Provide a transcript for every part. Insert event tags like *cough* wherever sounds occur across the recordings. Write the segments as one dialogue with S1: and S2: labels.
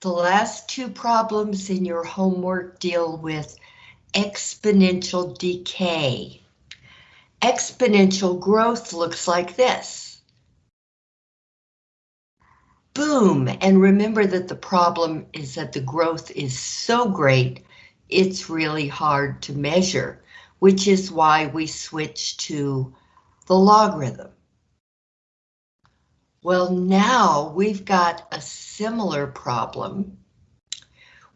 S1: The last two problems in your homework deal with exponential decay. Exponential growth looks like this. Boom, and remember that the problem is that the growth is so great, it's really hard to measure, which is why we switch to the logarithm. Well, now we've got a similar problem.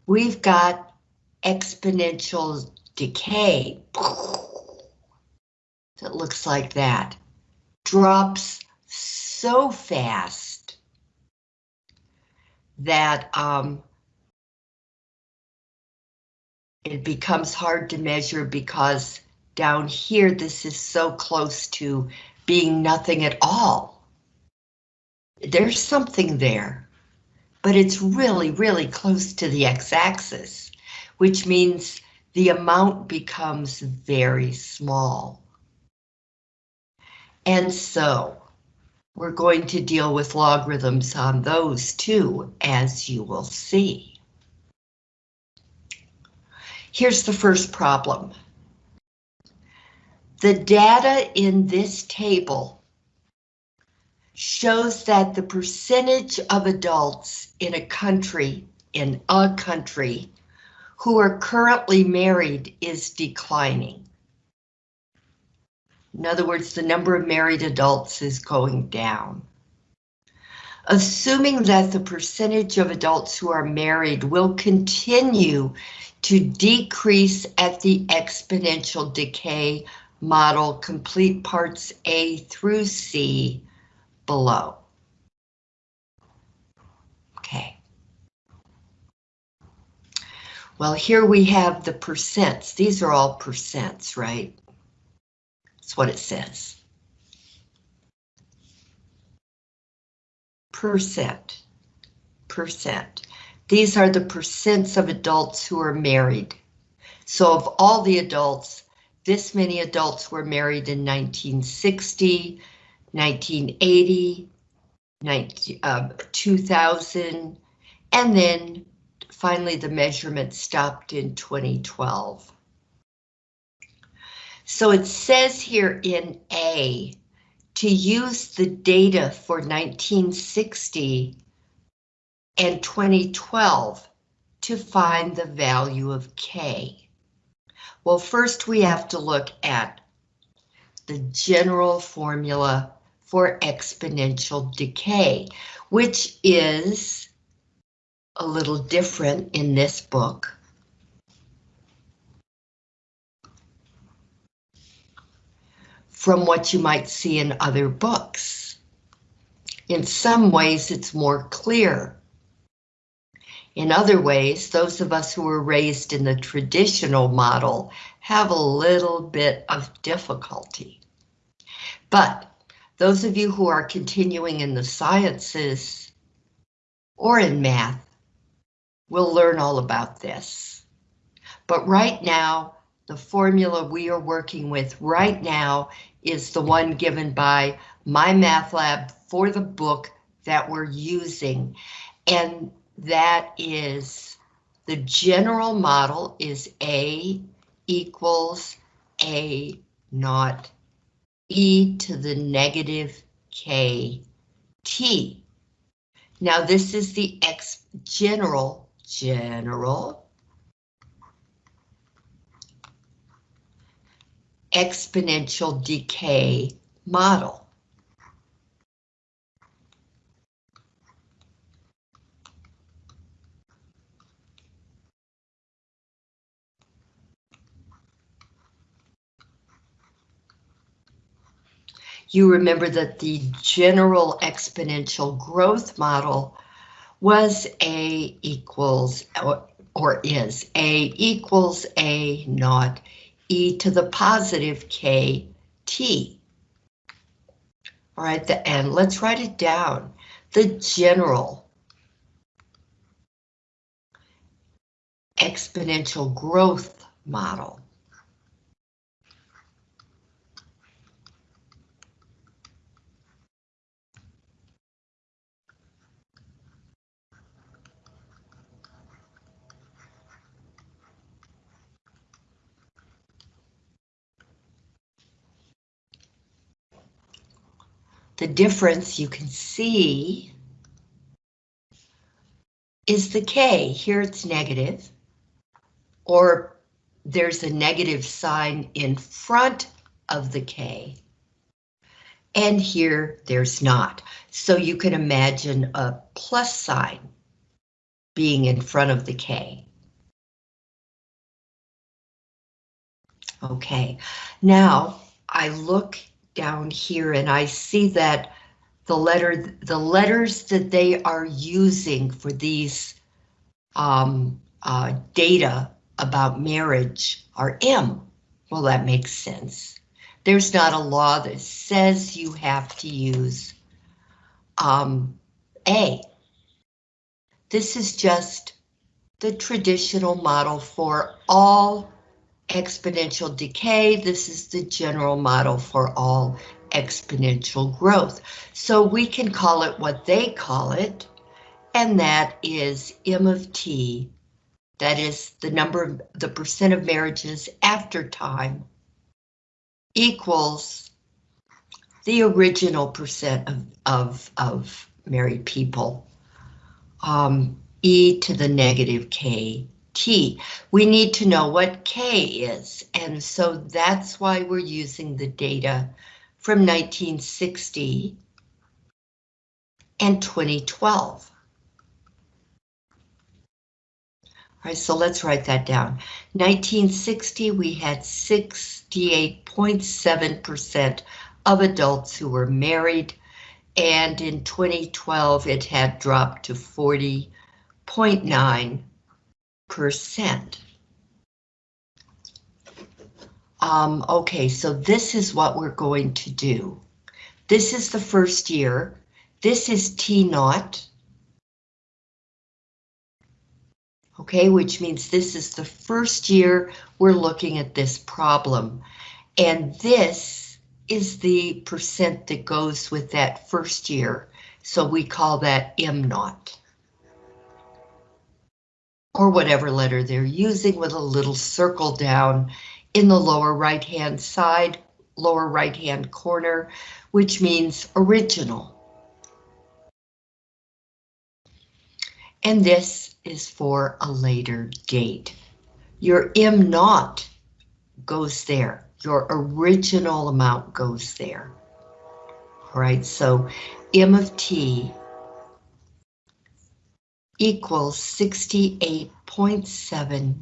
S1: We've got exponential decay that looks like that. Drops so fast that um, it becomes hard to measure because down here this is so close to being nothing at all there's something there, but it's really, really close to the x-axis, which means the amount becomes very small. And so we're going to deal with logarithms on those too, as you will see. Here's the first problem. The data in this table shows that the percentage of adults in a country, in a country, who are currently married is declining. In other words, the number of married adults is going down. Assuming that the percentage of adults who are married will continue to decrease at the exponential decay model, complete parts A through C, below. Okay. Well, here we have the percents. These are all percents, right? That's what it says. Percent. Percent. These are the percents of adults who are married. So of all the adults, this many adults were married in 1960, 1980, 19, uh, 2000, and then finally the measurement stopped in 2012. So it says here in A to use the data for 1960 and 2012 to find the value of K. Well, first we have to look at the general formula for exponential decay, which is a little different in this book. from what you might see in other books. In some ways, it's more clear. In other ways, those of us who were raised in the traditional model have a little bit of difficulty. But those of you who are continuing in the sciences or in math will learn all about this. But right now, the formula we are working with right now is the one given by MyMathLab for the book that we're using. And that is the general model is A equals A naught e to the negative k t. Now this is the x general, general exponential decay model. You remember that the general exponential growth model was A equals, or, or is A equals A naught e to the positive k t. All right, the, and let's write it down. The general exponential growth model The difference you can see is the K. Here it's negative, or there's a negative sign in front of the K. And here there's not. So you can imagine a plus sign being in front of the K. Okay, now I look down here and I see that the letter, the letters that they are using for these um, uh, data about marriage are M. Well, that makes sense. There's not a law that says you have to use um, A. This is just the traditional model for all exponential decay. This is the general model for all exponential growth. So we can call it what they call it, and that is M of T. That is the number of the percent of marriages after time equals the original percent of, of, of married people. Um, e to the negative k t. We need to know what K is, and so that's why we're using the data from 1960 and 2012. All right, so let's write that down. 1960, we had 68.7% of adults who were married, and in 2012, it had dropped to 40.9 percent. Um, okay, so this is what we're going to do. This is the first year. This is T naught. Okay, which means this is the first year we're looking at this problem. And this is the percent that goes with that first year. So we call that M naught or whatever letter they're using with a little circle down in the lower right hand side, lower right hand corner, which means original. And this is for a later date. Your M naught goes there. Your original amount goes there. All right, so M of T equals 68.7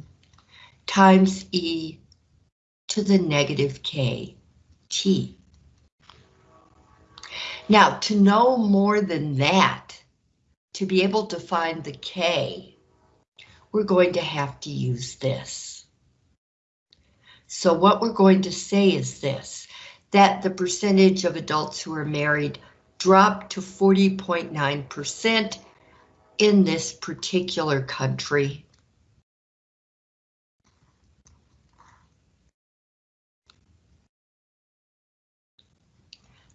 S1: times e to the negative k t. Now, to know more than that, to be able to find the k, we're going to have to use this. So what we're going to say is this, that the percentage of adults who are married dropped to 40.9% in this particular country.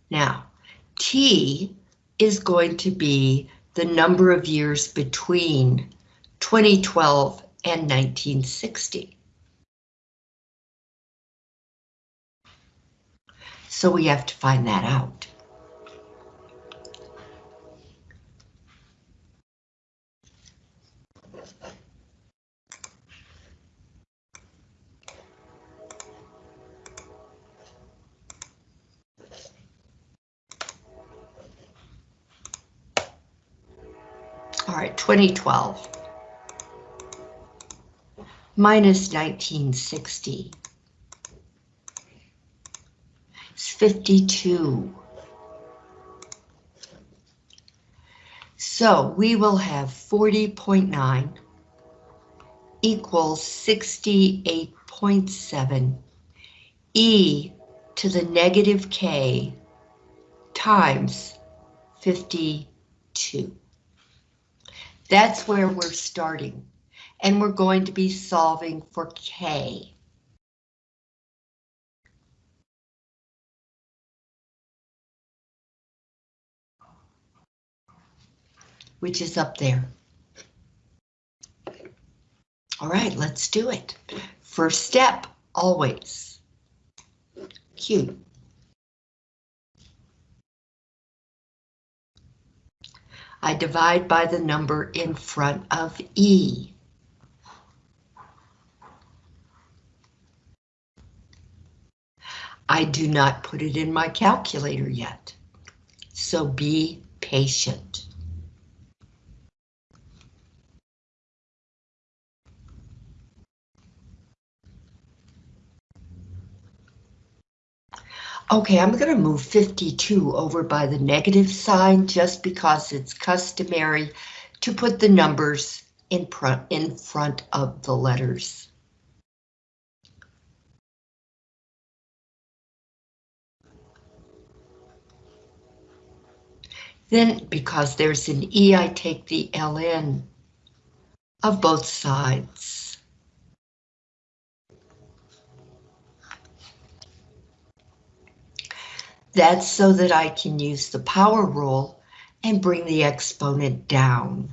S1: Now, T is going to be the number of years between 2012 and 1960. So we have to find that out. All right, 2012 minus 1960 It's 52. So we will have 40.9 equals 68.7 e to the negative k times 52. That's where we're starting. And we're going to be solving for K. Which is up there. All right, let's do it. First step, always. Q. I divide by the number in front of E. I do not put it in my calculator yet, so be patient. Okay, I'm going to move 52 over by the negative sign just because it's customary to put the numbers in, in front of the letters. Then, because there's an E, I take the ln of both sides. That's so that I can use the power rule and bring the exponent down.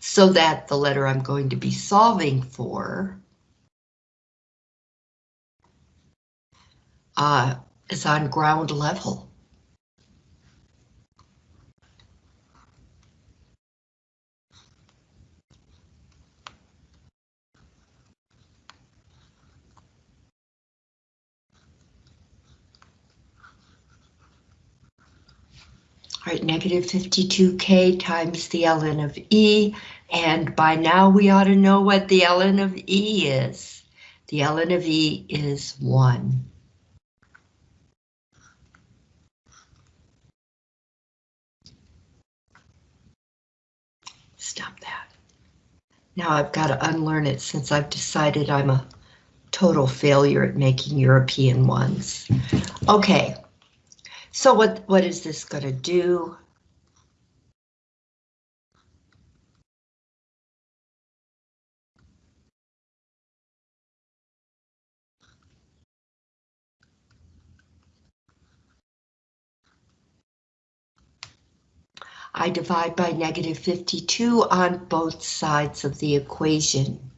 S1: So that the letter I'm going to be solving for uh, is on ground level. Right, negative 52k times the ln of E, and by now we ought to know what the ln of E is. The ln of E is 1. Stop that. Now I've got to unlearn it since I've decided I'm a total failure at making European ones. Okay. So what, what is this going to do? I divide by negative 52 on both sides of the equation.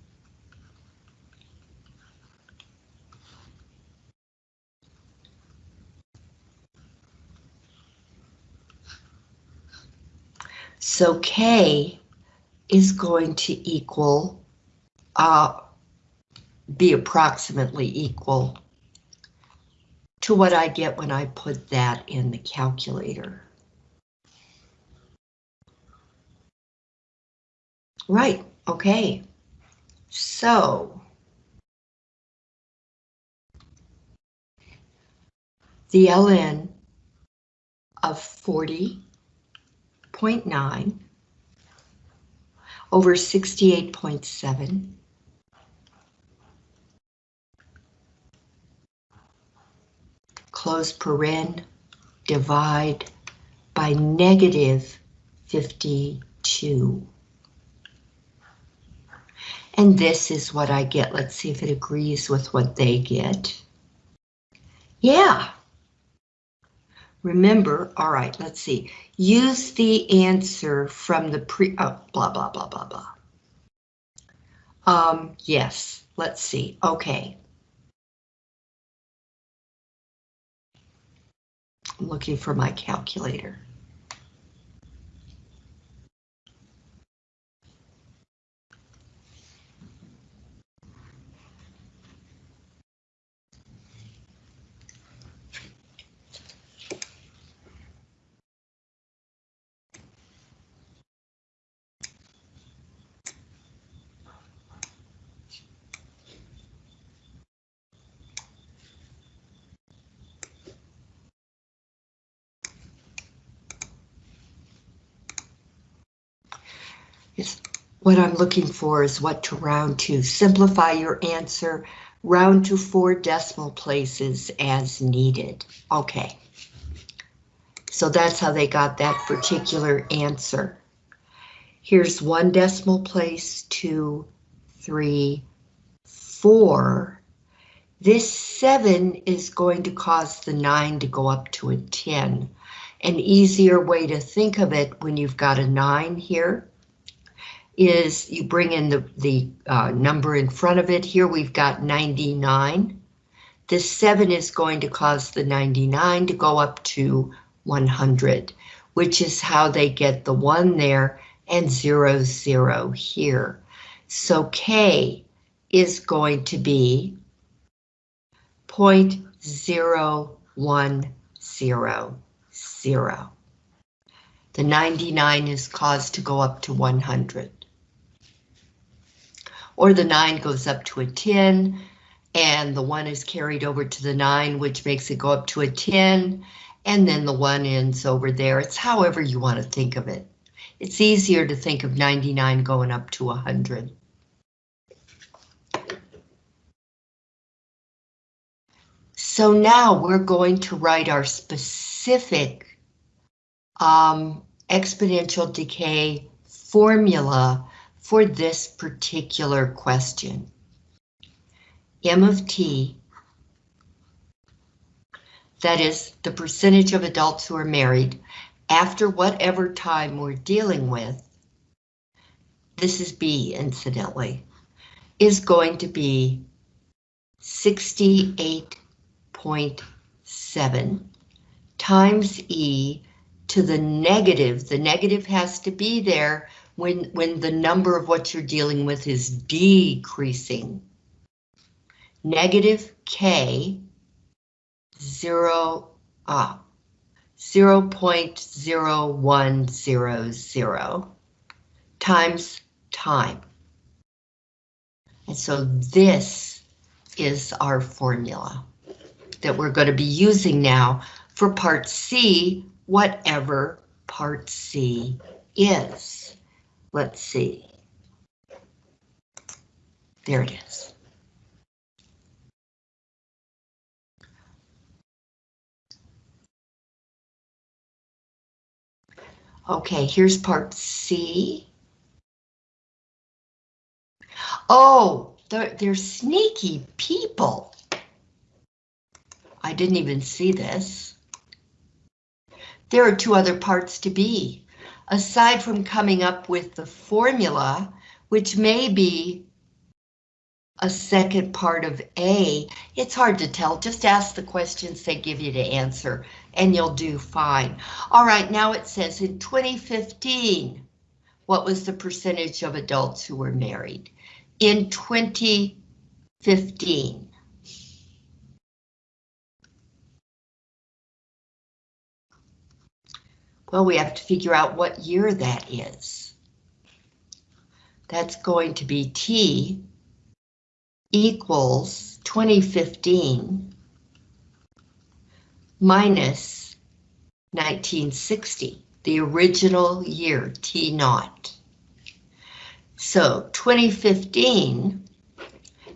S1: So K is going to equal, uh, be approximately equal to what I get when I put that in the calculator. Right, okay. So. The ln of 40 0.9 over 68.7 close paren, divide by negative 52. And this is what I get. Let's see if it agrees with what they get. Yeah, Remember, all right, let's see. Use the answer from the pre, oh, blah, blah, blah, blah, blah. Um, yes, let's see, okay. I'm looking for my calculator. What I'm looking for is what to round to. Simplify your answer, round to four decimal places as needed. Okay. So that's how they got that particular answer. Here's one decimal place, two, three, four. This seven is going to cause the nine to go up to a 10. An easier way to think of it when you've got a nine here is you bring in the, the uh, number in front of it. Here we've got 99. This 7 is going to cause the 99 to go up to 100, which is how they get the 1 there and 0, 0 here. So K is going to be 0.0100. The 99 is caused to go up to 100. Or the 9 goes up to a 10, and the 1 is carried over to the 9, which makes it go up to a 10, and then the 1 ends over there. It's however you want to think of it. It's easier to think of 99 going up to 100. So now we're going to write our specific um, exponential decay formula for this particular question. M of t, that is the percentage of adults who are married after whatever time we're dealing with, this is B incidentally, is going to be 68.7 times E to the negative. The negative has to be there when, when the number of what you're dealing with is decreasing. Negative K, zero, ah, 0 0.0100 times time. And so this is our formula that we're going to be using now for part C, whatever part C is. Let's see. There it is. Okay, here's part C. Oh, they're, they're sneaky people. I didn't even see this. There are two other parts to B. Aside from coming up with the formula, which may be a second part of A, it's hard to tell. Just ask the questions they give you to answer and you'll do fine. All right, now it says in 2015, what was the percentage of adults who were married? In 2015. Well, we have to figure out what year that is. That's going to be T equals 2015 minus 1960, the original year, T naught. So 2015,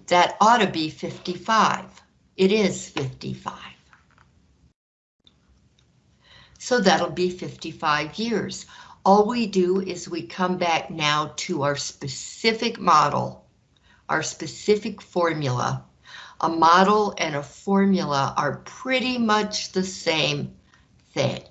S1: that ought to be 55. It is 55. So that'll be 55 years. All we do is we come back now to our specific model our specific formula. A model and a formula are pretty much the same thing.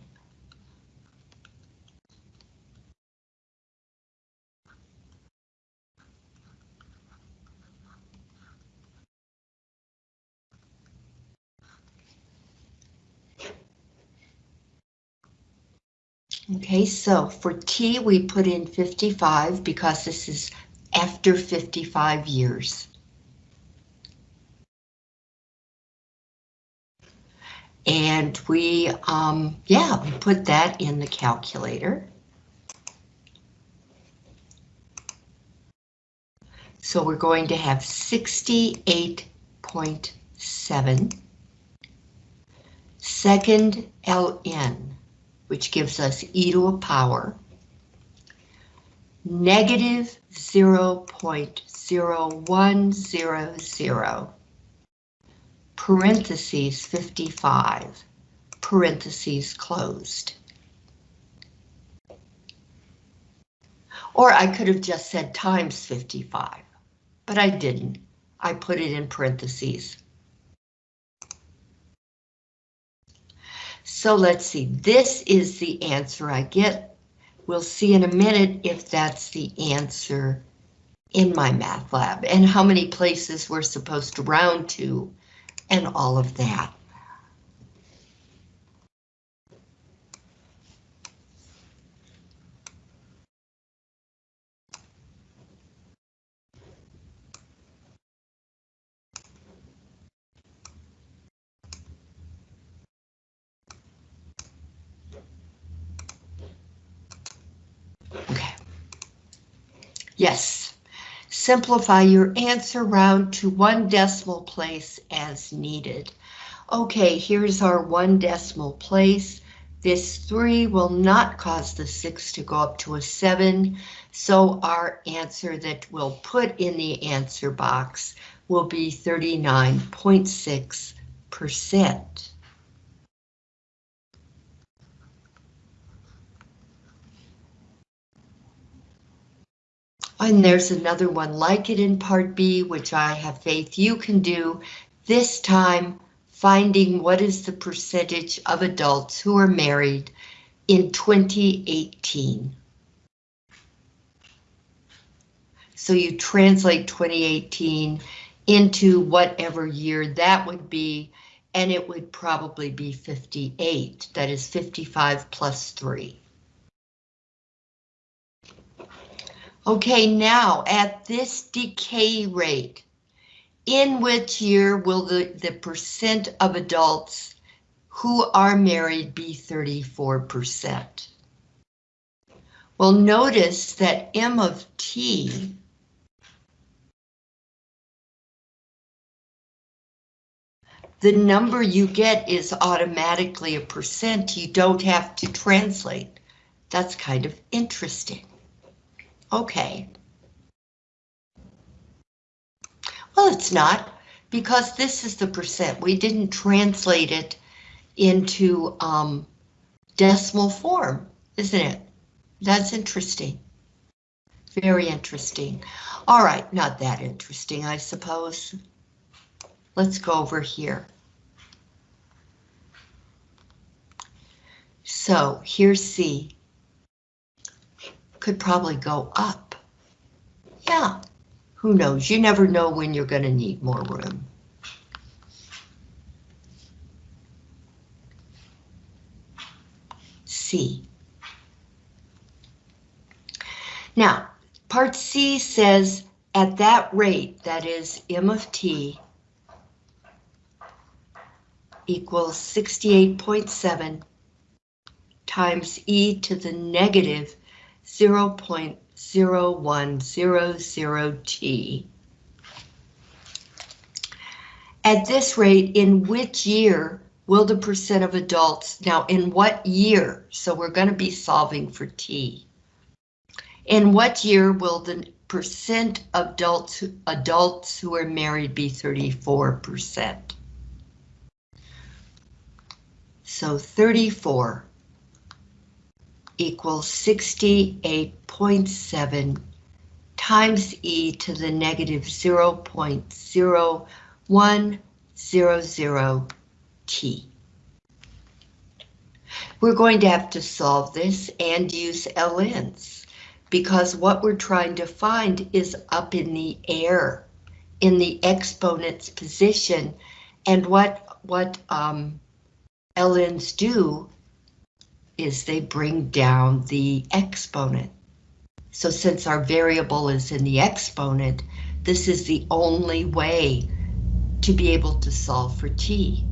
S1: Okay, so for T we put in 55 because this is after 55 years. And we, um, yeah, we put that in the calculator. So we're going to have 68.7 second ln, which gives us e to a power negative 0.0100 parentheses 55 parentheses closed. Or I could have just said times 55, but I didn't. I put it in parentheses. So let's see, this is the answer I get We'll see in a minute if that's the answer in MyMathLab and how many places we're supposed to round to and all of that. Yes. Simplify your answer round to one decimal place as needed. Okay, here's our one decimal place. This 3 will not cause the 6 to go up to a 7, so our answer that we'll put in the answer box will be 39.6%. And there's another one like it in part B, which I have faith you can do. This time, finding what is the percentage of adults who are married in 2018. So you translate 2018 into whatever year that would be, and it would probably be 58. That is 55 plus 3. Okay, now at this decay rate, in which year will the, the percent of adults who are married be 34%? Well, notice that M of T the number you get is automatically a percent. You don't have to translate. That's kind of interesting. Okay. Well, it's not, because this is the percent. We didn't translate it into um, decimal form, isn't it? That's interesting. Very interesting. All right, not that interesting, I suppose. Let's go over here. So here's C could probably go up. Yeah, who knows? You never know when you're going to need more room. C. Now, part C says at that rate, that is M of T, equals 68.7 times e to the negative 0.0100t. At this rate, in which year will the percent of adults, now in what year, so we're going to be solving for t. In what year will the percent of adults, adults who are married be 34%? So 34 equals 68.7 times e to the negative 0.0100 t. We're going to have to solve this and use LNs because what we're trying to find is up in the air in the exponent's position and what what um, LNs do is they bring down the exponent. So since our variable is in the exponent, this is the only way to be able to solve for t.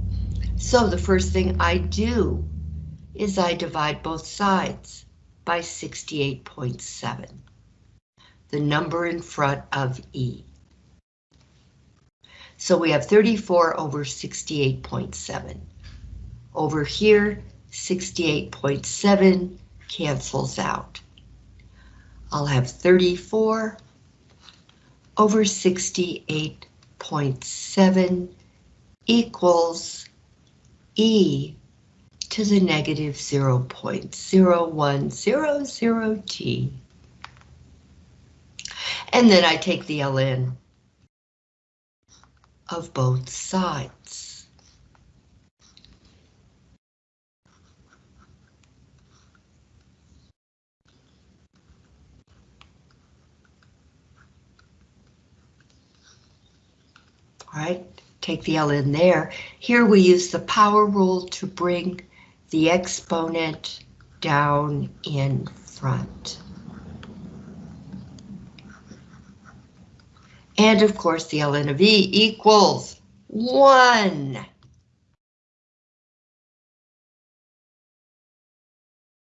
S1: So the first thing I do is I divide both sides by 68.7, the number in front of e. So we have 34 over 68.7. Over here, 68.7 cancels out. I'll have 34 over 68.7 equals E to the negative 0.0100t. And then I take the ln of both sides. Right? Take the ln there. Here we use the power rule to bring the exponent down in front. And of course the ln of e equals 1.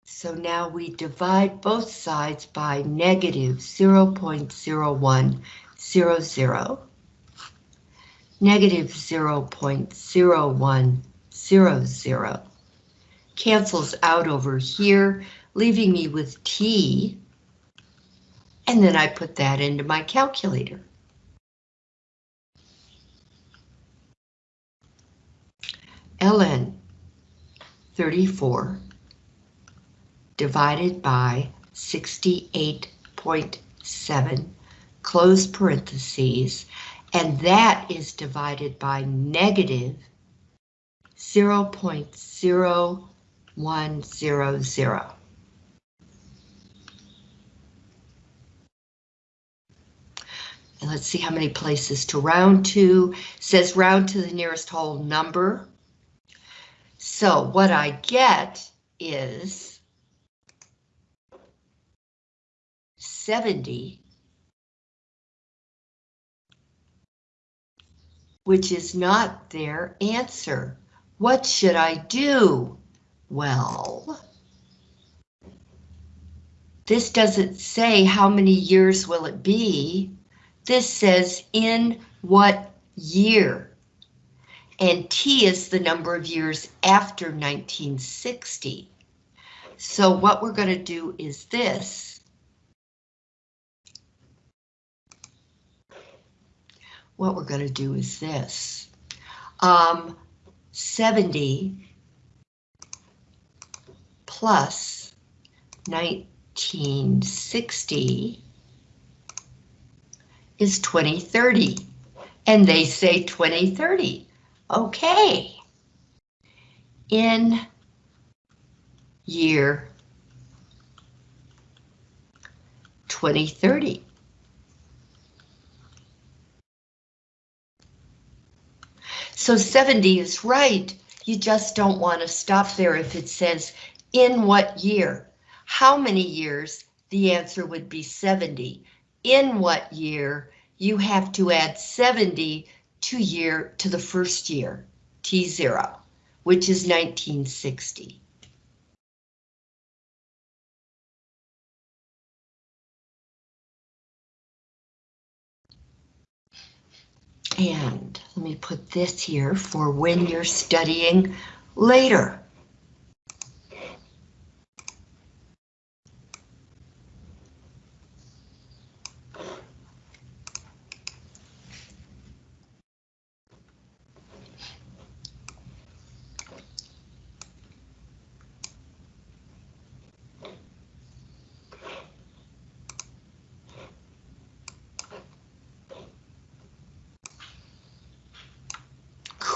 S1: So now we divide both sides by negative 0.0100, negative 0.0100, cancels out over here, leaving me with t, and then I put that into my calculator. ln 34 divided by 68.7, close parentheses, and that is divided by negative 0.0100. And let's see how many places to round to. It says round to the nearest whole number. So what I get is 70, which is not their answer. What should I do? Well, this doesn't say how many years will it be. This says in what year. And T is the number of years after 1960. So what we're going to do is this. What we're going to do is this. Um, 70 plus 1960 is 2030. And they say 2030. Okay. In year 2030. So 70 is right. You just don't want to stop there if it says in what year. How many years? The answer would be 70. In what year? You have to add 70 to year to the first year, T0, which is 1960. And let me put this here for when you're studying later.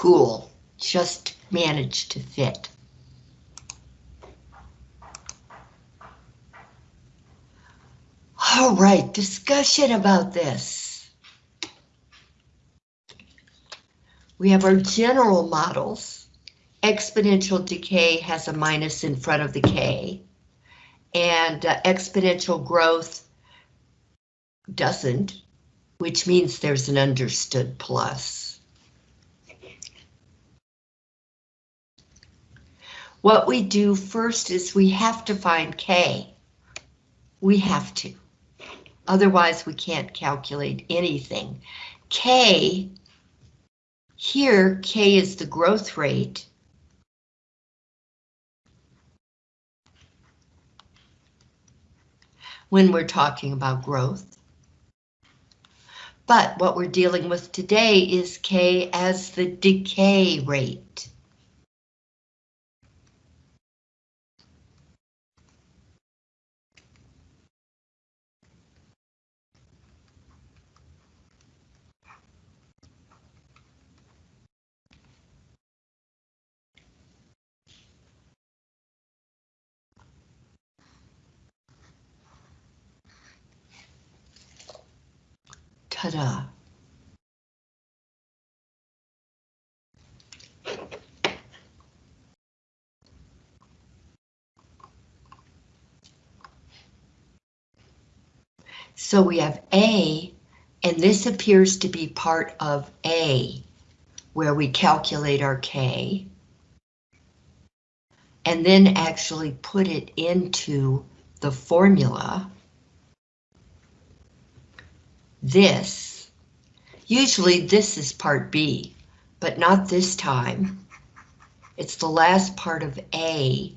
S1: cool, just managed to fit. All right, discussion about this. We have our general models. Exponential decay has a minus in front of the K, and uh, exponential growth doesn't, which means there's an understood plus. What we do first is we have to find K. We have to. Otherwise, we can't calculate anything. K, here, K is the growth rate. When we're talking about growth. But what we're dealing with today is K as the decay rate. So we have A, and this appears to be part of A, where we calculate our K. and then actually put it into the formula, this, usually this is part B, but not this time. It's the last part of A,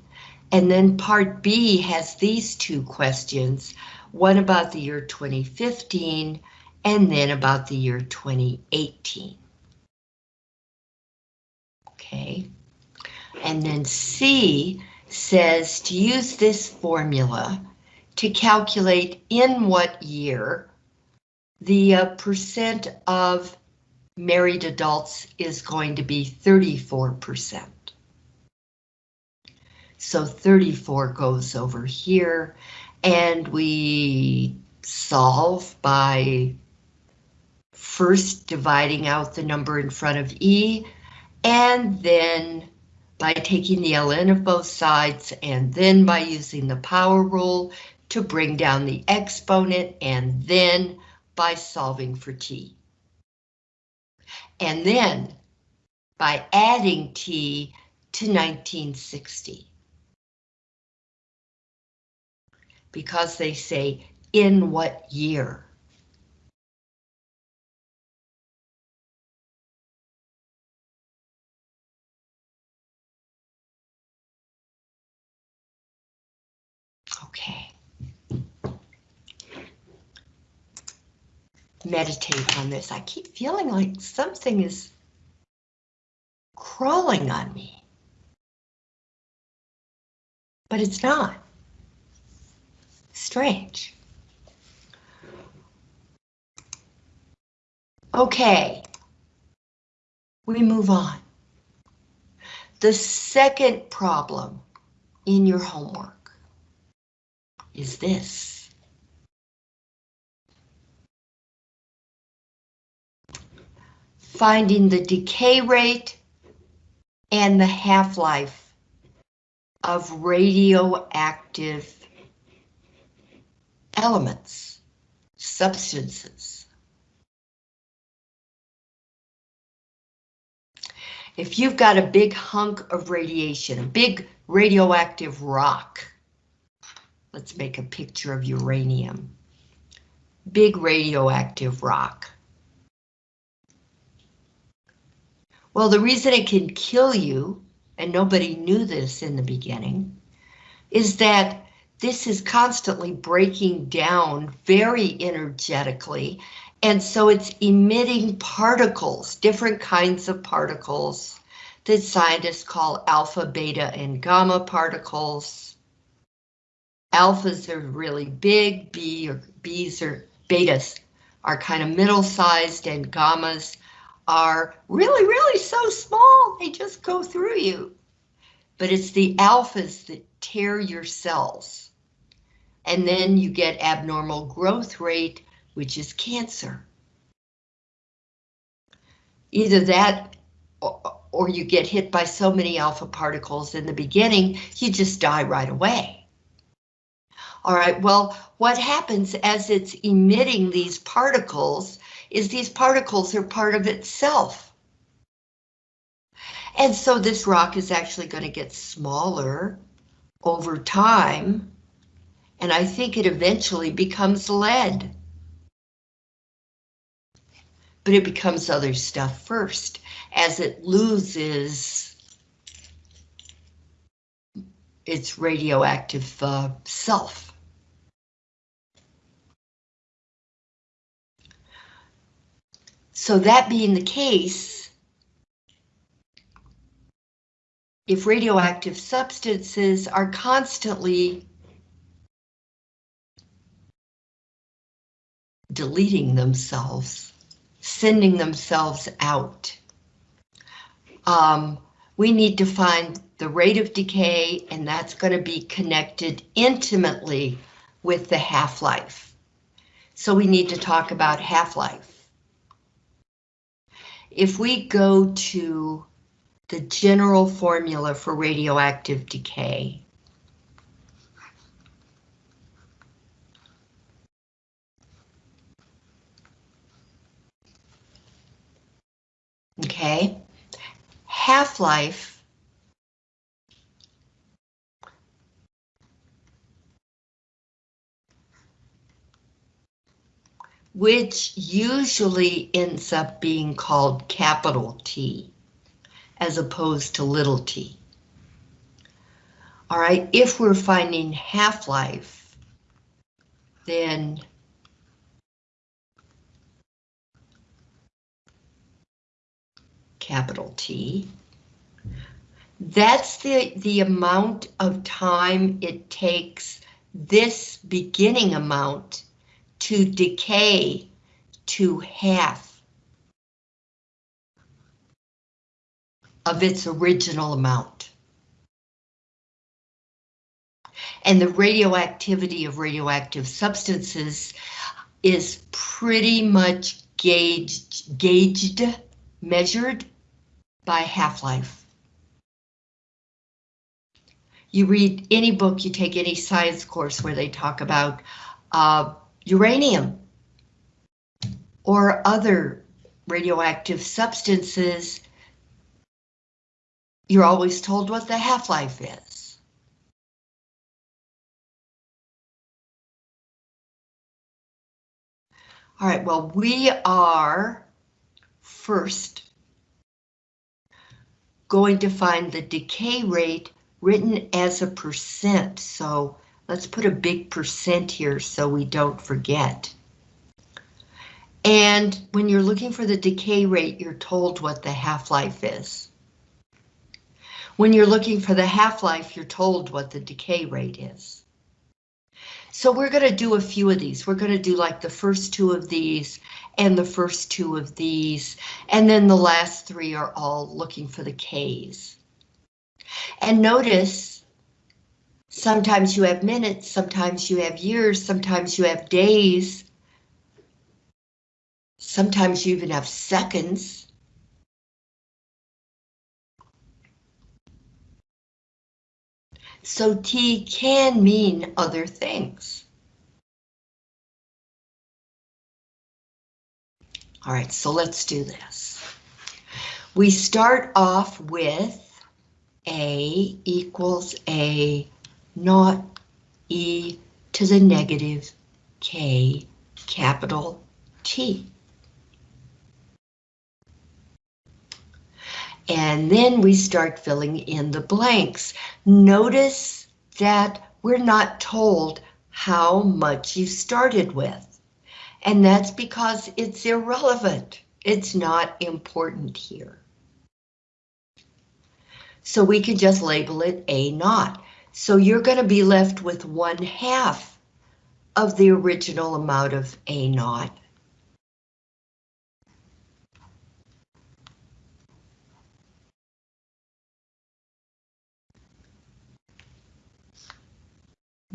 S1: and then part B has these two questions, one about the year 2015 and then about the year 2018. Okay, and then C says to use this formula to calculate in what year the uh, percent of married adults is going to be 34%. So 34 goes over here and we solve by first dividing out the number in front of E and then by taking the ln of both sides and then by using the power rule to bring down the exponent and then by solving for t. And then by adding t to 1960. Because they say in what year. Okay. Meditate on this. I keep feeling like something is crawling on me. But it's not. Strange. Okay. We move on. The second problem in your homework is this. Finding the decay rate and the half-life of radioactive elements, substances. If you've got a big hunk of radiation, a big radioactive rock, Let's make a picture of uranium. Big radioactive rock. Well, the reason it can kill you, and nobody knew this in the beginning, is that this is constantly breaking down very energetically, and so it's emitting particles, different kinds of particles that scientists call alpha, beta, and gamma particles. Alphas are really big, B or Bs or betas are kind of middle-sized and gammas are really, really so small, they just go through you. But it's the alphas that tear your cells. And then you get abnormal growth rate, which is cancer. Either that or you get hit by so many alpha particles in the beginning, you just die right away. All right, well, what happens as it's emitting these particles is these particles are part of itself. And so this rock is actually going to get smaller over time, and I think it eventually becomes lead. But it becomes other stuff first, as it loses its radioactive uh, self. So that being the case, if radioactive substances are constantly deleting themselves, sending themselves out, um, we need to find the rate of decay, and that's going to be connected intimately with the half-life. So we need to talk about half-life if we go to the general formula for radioactive decay, okay, half-life which usually ends up being called capital T as opposed to little t. All right, if we're finding half-life, then capital T. That's the, the amount of time it takes this beginning amount to decay to half of its original amount. And the radioactivity of radioactive substances is pretty much gauged, gauged, measured by half-life. You read any book, you take any science course where they talk about uh, uranium or other radioactive substances, you're always told what the half-life is. All right, well, we are first going to find the decay rate written as a percent. So let's put a big percent here so we don't forget. And when you're looking for the decay rate, you're told what the half-life is. When you're looking for the half-life, you're told what the decay rate is. So we're going to do a few of these. We're going to do like the first two of these and the first two of these, and then the last three are all looking for the Ks. And notice, sometimes you have minutes, sometimes you have years, sometimes you have days, sometimes you even have seconds. So T can mean other things. All right, so let's do this. We start off with A equals A naught E to the negative K capital T. And then we start filling in the blanks. Notice that we're not told how much you started with. And that's because it's irrelevant. It's not important here. So we can just label it A naught. So you're going to be left with one half of the original amount of A naught.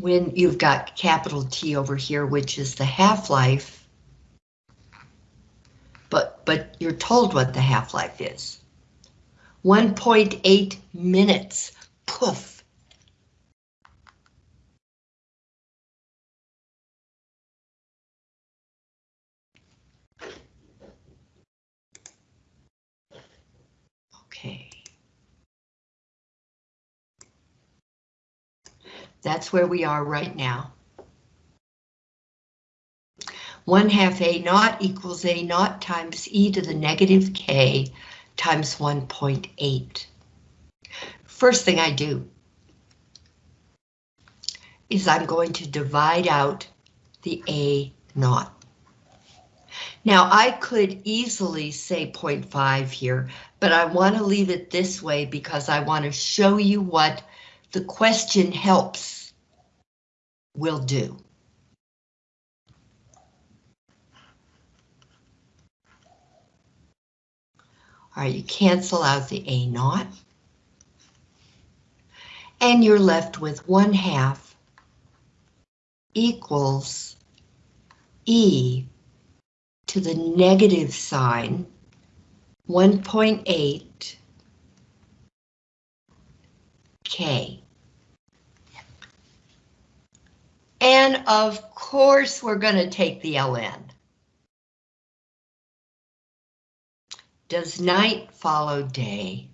S1: when you've got capital T over here, which is the half-life, but, but you're told what the half-life is. 1.8 minutes, poof. Okay. That's where we are right now. 1 half A naught equals A naught times e to the negative k times 1.8. First thing I do is I'm going to divide out the A naught. Now I could easily say 0.5 here, but I want to leave it this way because I want to show you what the question helps will do. All right, you cancel out the A naught. And you're left with 1 half equals E to the negative sign 1.8 K. And of course, we're going to take the ln. Does night follow day?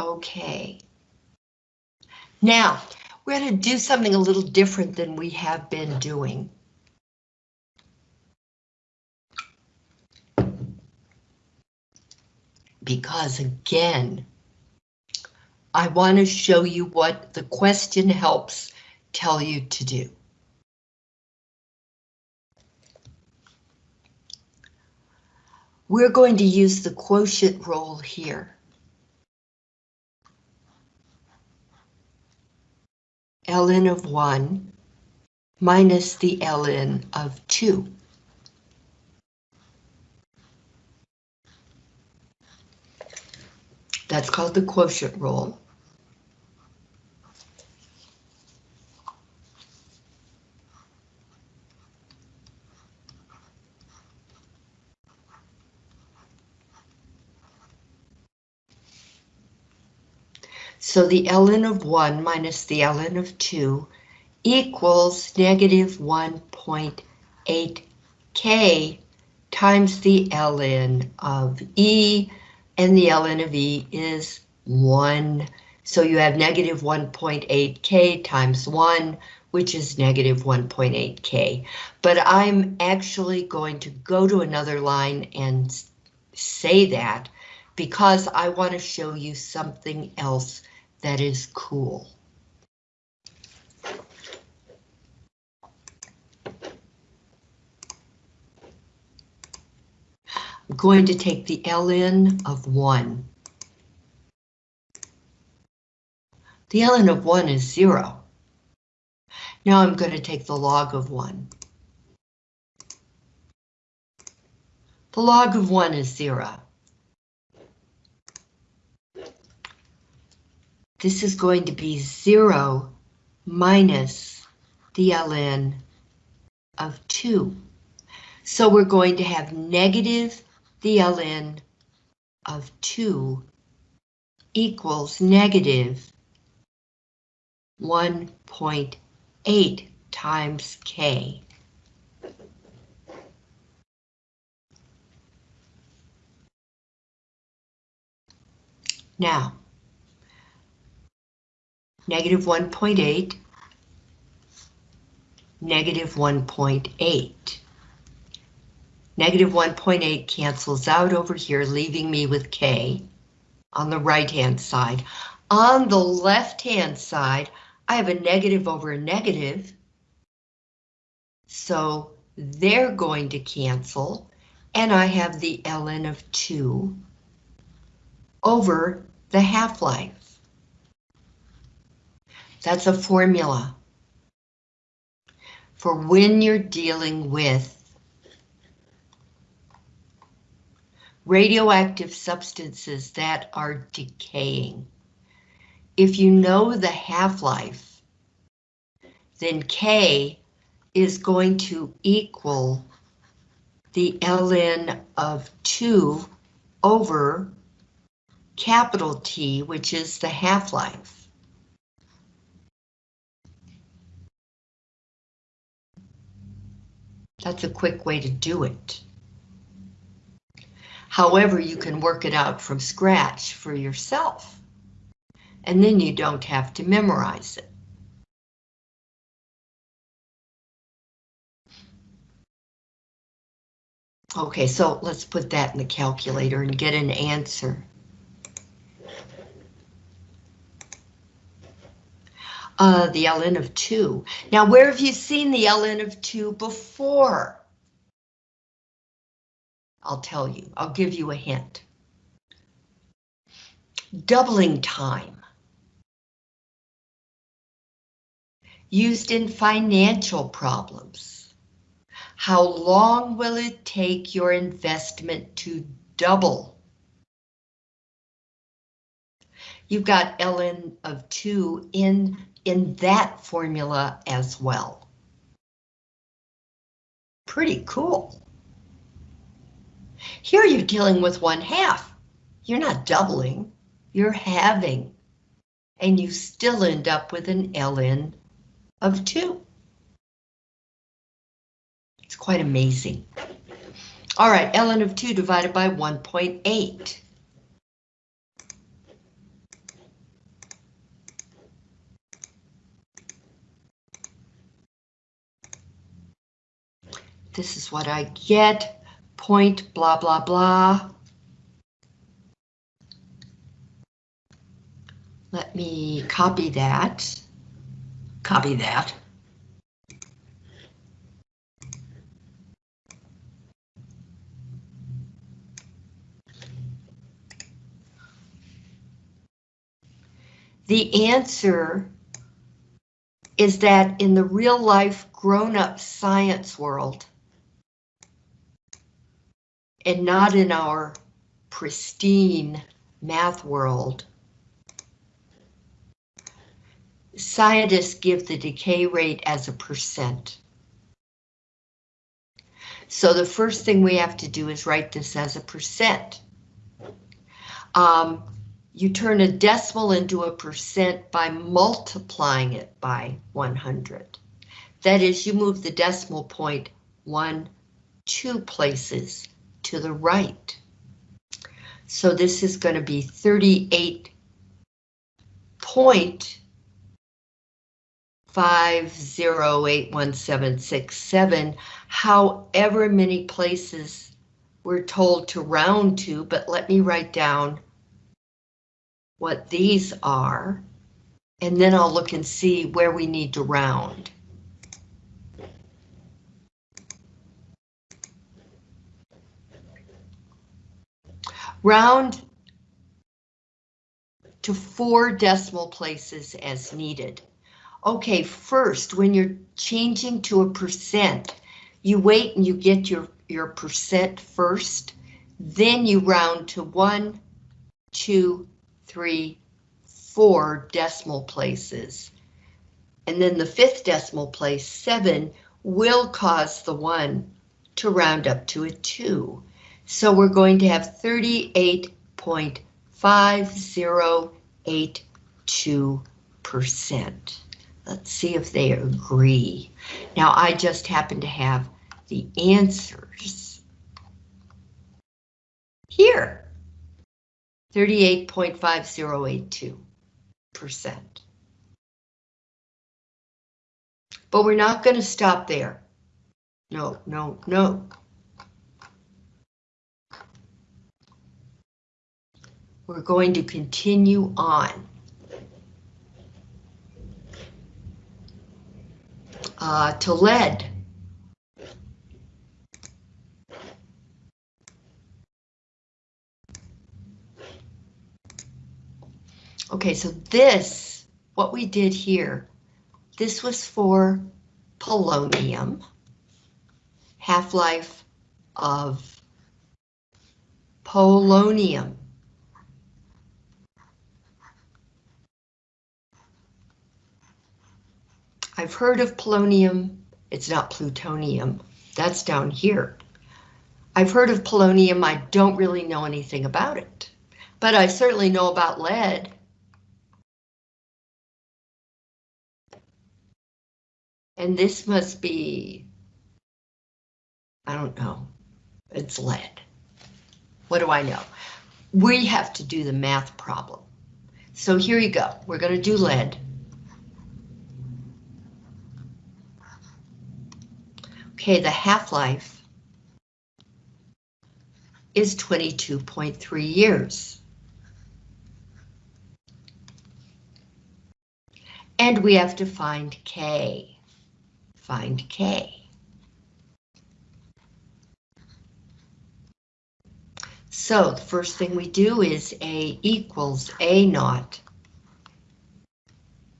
S1: Okay. Now, we're going to do something a little different than we have been doing. Because again, I want to show you what the question helps tell you to do. We're going to use the quotient rule here. ln of 1 minus the ln of 2. That's called the quotient rule. So the ln of 1 minus the ln of 2 equals negative 1.8k times the ln of e, and the ln of e is 1. So you have negative 1.8k times 1, which is negative 1.8k. But I'm actually going to go to another line and say that because I want to show you something else that is cool. Going to take the ln of 1. The ln of 1 is 0. Now I'm going to take the log of 1. The log of 1 is 0. This is going to be 0 minus the ln of 2. So we're going to have negative the ln of 2 equals negative 1.8 times k. Now, negative 1.8, negative 1.8. Negative 1.8 cancels out over here, leaving me with K on the right-hand side. On the left-hand side, I have a negative over a negative. So they're going to cancel, and I have the ln of 2 over the half-life. That's a formula for when you're dealing with radioactive substances that are decaying. If you know the half-life, then K is going to equal the ln of 2 over capital T, which is the half-life. That's a quick way to do it. However, you can work it out from scratch for yourself. And then you don't have to memorize it. Okay, so let's put that in the calculator and get an answer. uh, the ln of 2. Now, where have you seen the ln of 2 before? I'll tell you, I'll give you a hint. Doubling time. Used in financial problems. How long will it take your investment to double? You've got ln of 2 in in that formula as well. Pretty cool. Here you're dealing with one half. You're not doubling, you're halving. And you still end up with an ln of 2. It's quite amazing. All right, ln of 2 divided by 1.8. This is what I get point blah blah blah. Let me copy that. Copy that. The answer is that in the real life grown-up science world, and not in our pristine math world, scientists give the decay rate as a percent. So the first thing we have to do is write this as a percent. Um, you turn a decimal into a percent by multiplying it by 100. That is, you move the decimal point one, two places to the right. So this is going to be 38 point five zero eight one seven six seven, however many places we're told to round to, but let me write down what these are, and then I'll look and see where we need to round. Round to four decimal places as needed. Okay, first, when you're changing to a percent, you wait and you get your, your percent first, then you round to one, two, three, four decimal places. And then the fifth decimal place, seven, will cause the one to round up to a two. So we're going to have 38.5082%. Let's see if they agree. Now I just happen to have the answers here. 38.5082%. But we're not going to stop there. No, no, no. We're going to continue on. Uh, to lead. Okay, so this, what we did here, this was for polonium, half-life of polonium. I've heard of polonium, it's not plutonium, that's down here. I've heard of polonium, I don't really know anything about it, but I certainly know about lead. And this must be, I don't know, it's lead. What do I know? We have to do the math problem. So here you go. We're going to do lead. Okay, the half-life is 22.3 years. And we have to find K find K. So the first thing we do is A equals A naught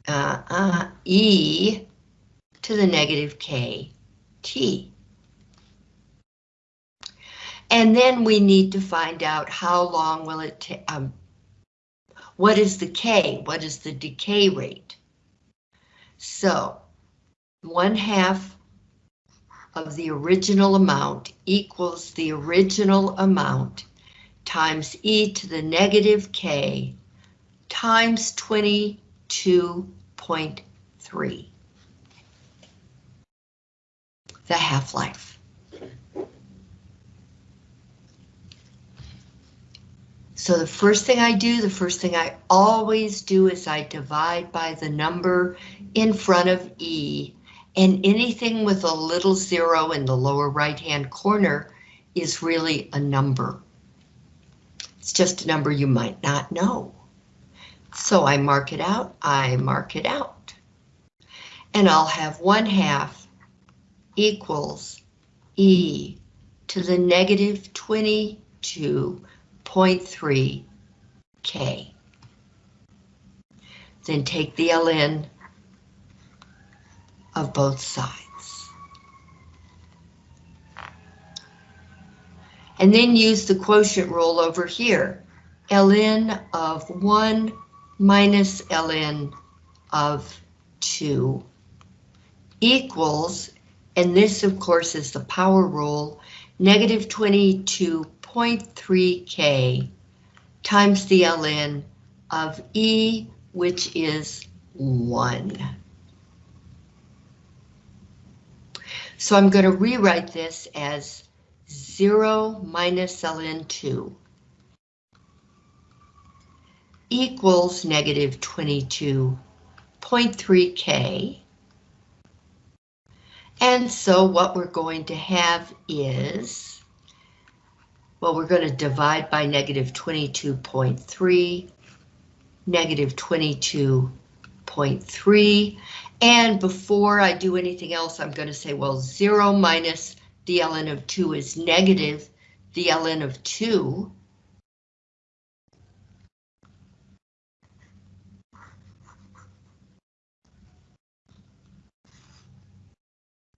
S1: uh, uh, E to the negative K T. And then we need to find out how long will it take, um, what is the K, what is the decay rate? So one half of the original amount equals the original amount times e to the negative k times 22.3. The half-life. So the first thing I do, the first thing I always do is I divide by the number in front of E And anything with a little zero in the lower right-hand corner is really a number. It's just a number you might not know. So I mark it out, I mark it out. And I'll have 1 half equals e to the negative 22.3 k. Then take the ln of both sides. And then use the quotient rule over here. ln of 1 minus ln of 2 equals, and this of course is the power rule, negative 22.3k times the ln of e, which is 1. So I'm going to rewrite this as 0 minus ln 2 equals negative 22.3k. And so what we're going to have is, well, we're going to divide by negative 22.3, negative 22.3, and before I do anything else, I'm going to say, well, 0 minus the ln of 2 is negative the ln of 2.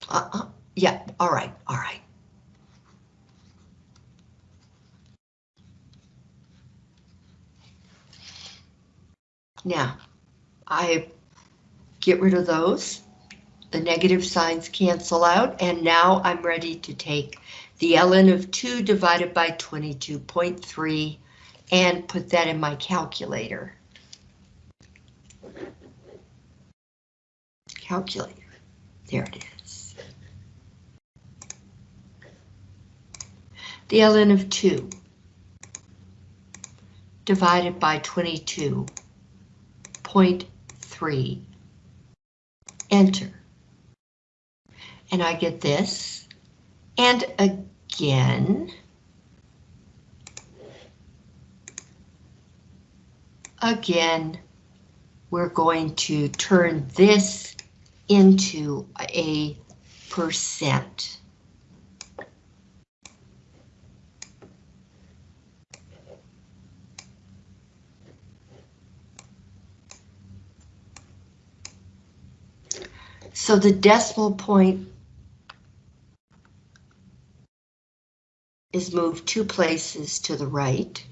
S1: Uh, uh, yeah, all right, all right. Now, I get rid of those. The negative signs cancel out, and now I'm ready to take the ln of 2 divided by 22.3 and put that in my calculator. Calculator. There it is. The ln of 2 divided by 22.3. Enter and I get this. And again, again, we're going to turn this into a percent. So the decimal point is moved two places to the right.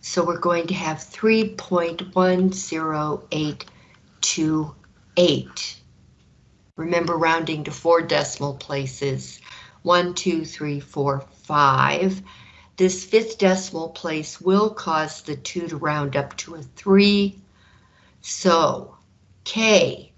S1: So we're going to have 3.10828. Remember rounding to four decimal places. One, two, three, four, five. This fifth decimal place will cause the two to round up to a three. So K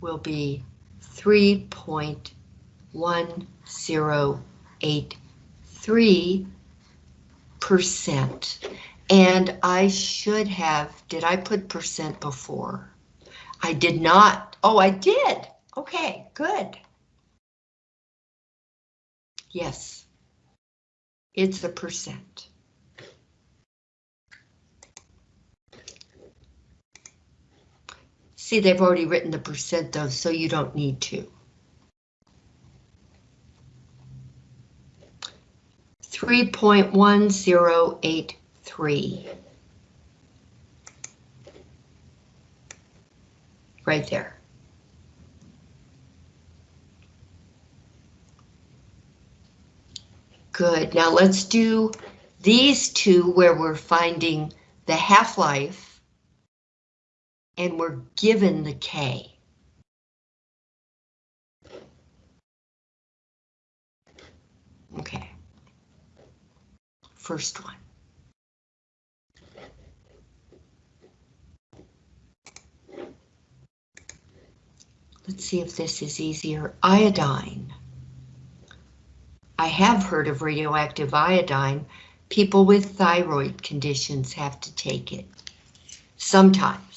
S1: will be 3.1083 percent. And I should have, did I put percent before? I did not. Oh, I did. Okay, good. Yes, it's a percent. See, they've already written the percent though, so you don't need to. Three point one zero eight three. Right there. Good, now let's do these two where we're finding the half-life and we're given the K. Okay. First one. Let's see if this is easier. Iodine. I have heard of radioactive iodine. People with thyroid conditions have to take it. Sometimes.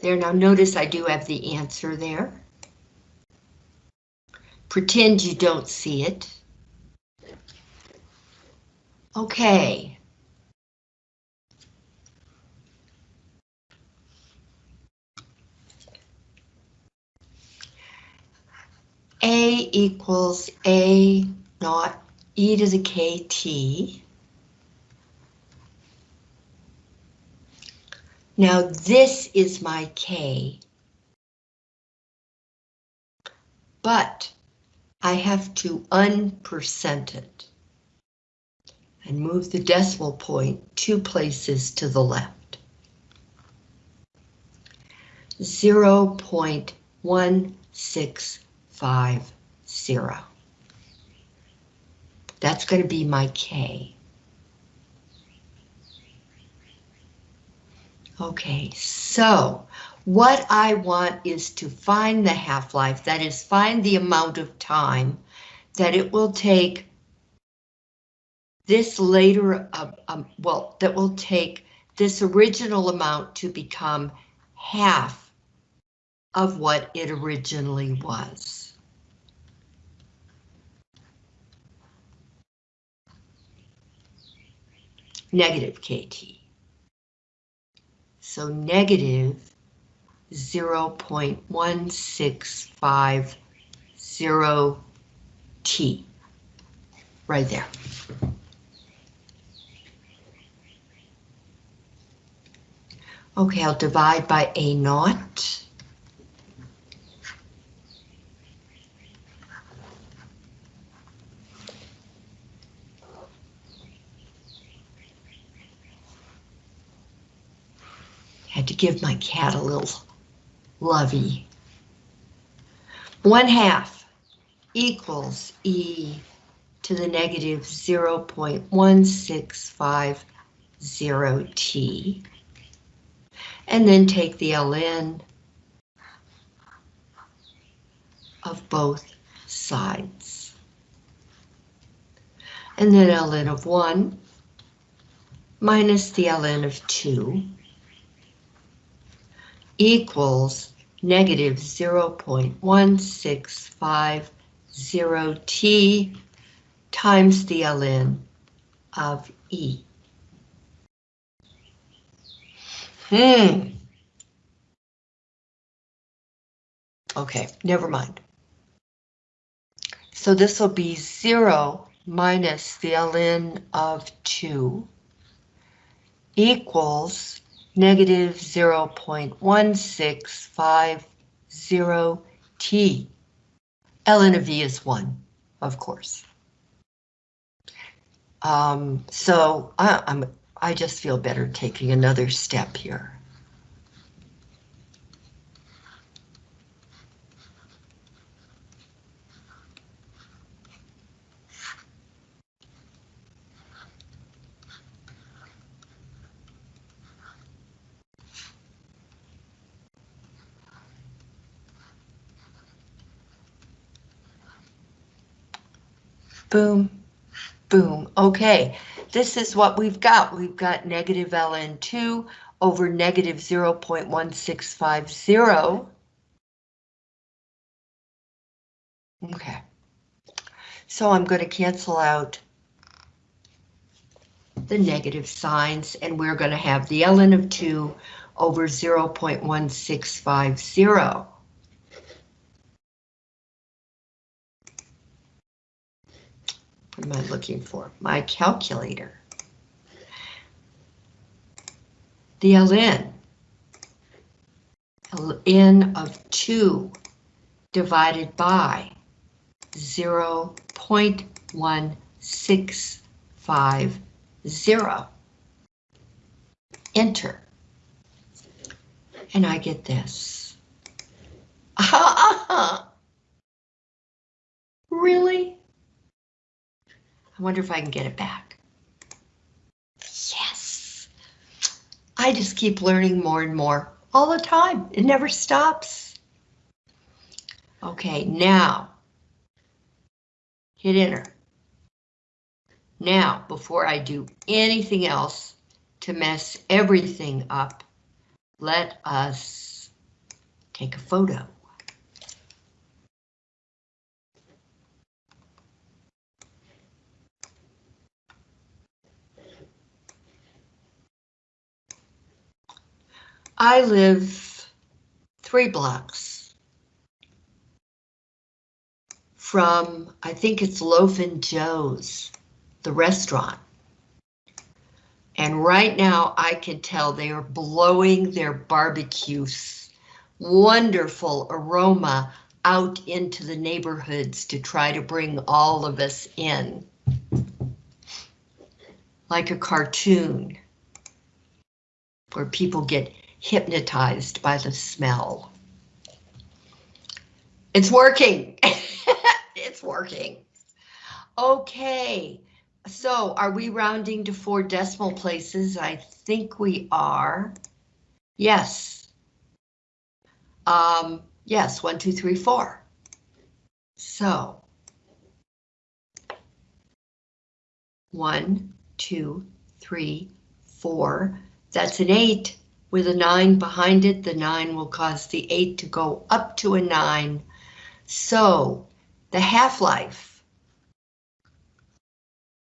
S1: There, now notice I do have the answer there. Pretend you don't see it. Okay. A equals A naught e to the kt. Now this is my K. But I have to unpercent it and move the decimal point two places to the left. 0.1650. That's going to be my K. Okay, so what I want is to find the half-life, that is find the amount of time that it will take this later, uh, um, well, that will take this original amount to become half of what it originally was. Negative KT. So negative 0.1650 T. Right there. Okay, I'll divide by A naught. To give my cat a little lovey. One half equals E to the negative 0.1650 T. And then take the ln of both sides. And then ln of 1 minus the ln of 2 equals negative 0.1650 t times the ln of E. Hmm. Okay, never mind. So this will be 0 minus the ln of 2 equals negative 0.1650 t. ln of v is 1, of course. Um, so I, I'm, I just feel better taking another step here. Boom, boom. Okay, this is what we've got. We've got negative ln2 over negative 0.1650. Okay, so I'm going to cancel out the negative signs and we're going to have the ln of 2 over 0.1650. am I looking for? My calculator. The ln. ln of 2 divided by 0 0.1650. Enter. And I get this. *laughs* really? I wonder if I can get it back. Yes. I just keep learning more and more all the time. It never stops. Okay, now hit enter. Now, before I do anything else to mess everything up, let us take a photo. I live three blocks from, I think it's Loaf and Joe's, the restaurant. And right now I can tell they are blowing their barbecues, wonderful aroma out into the neighborhoods to try to bring all of us in. Like a cartoon where people get hypnotized by the smell. It's working. *laughs* it's working. Okay, so are we rounding to four decimal places? I think we are. Yes. Um, yes, one, two, three, four. So. One, two, three, four. That's an eight with a 9 behind it, the 9 will cause the 8 to go up to a 9. So the half-life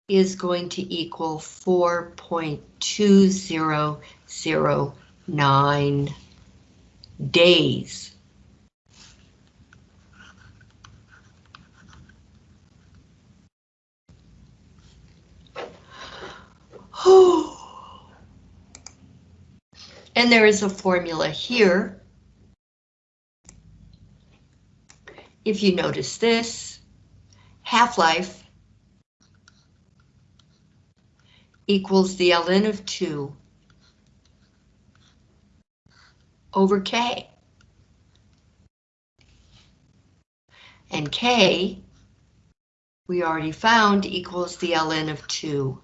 S1: is going to equal 4.2009 days. Oh. And there is a formula here. If you notice this, half-life equals the ln of 2 over k. And k, we already found, equals the ln of 2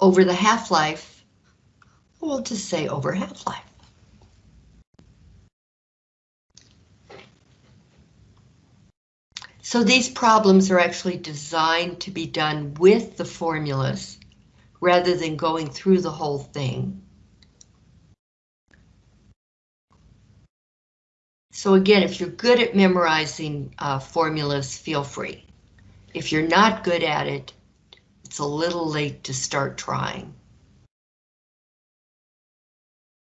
S1: over the half-life, we'll just say over half-life. So these problems are actually designed to be done with the formulas rather than going through the whole thing. So again, if you're good at memorizing uh, formulas, feel free. If you're not good at it, it's a little late to start trying.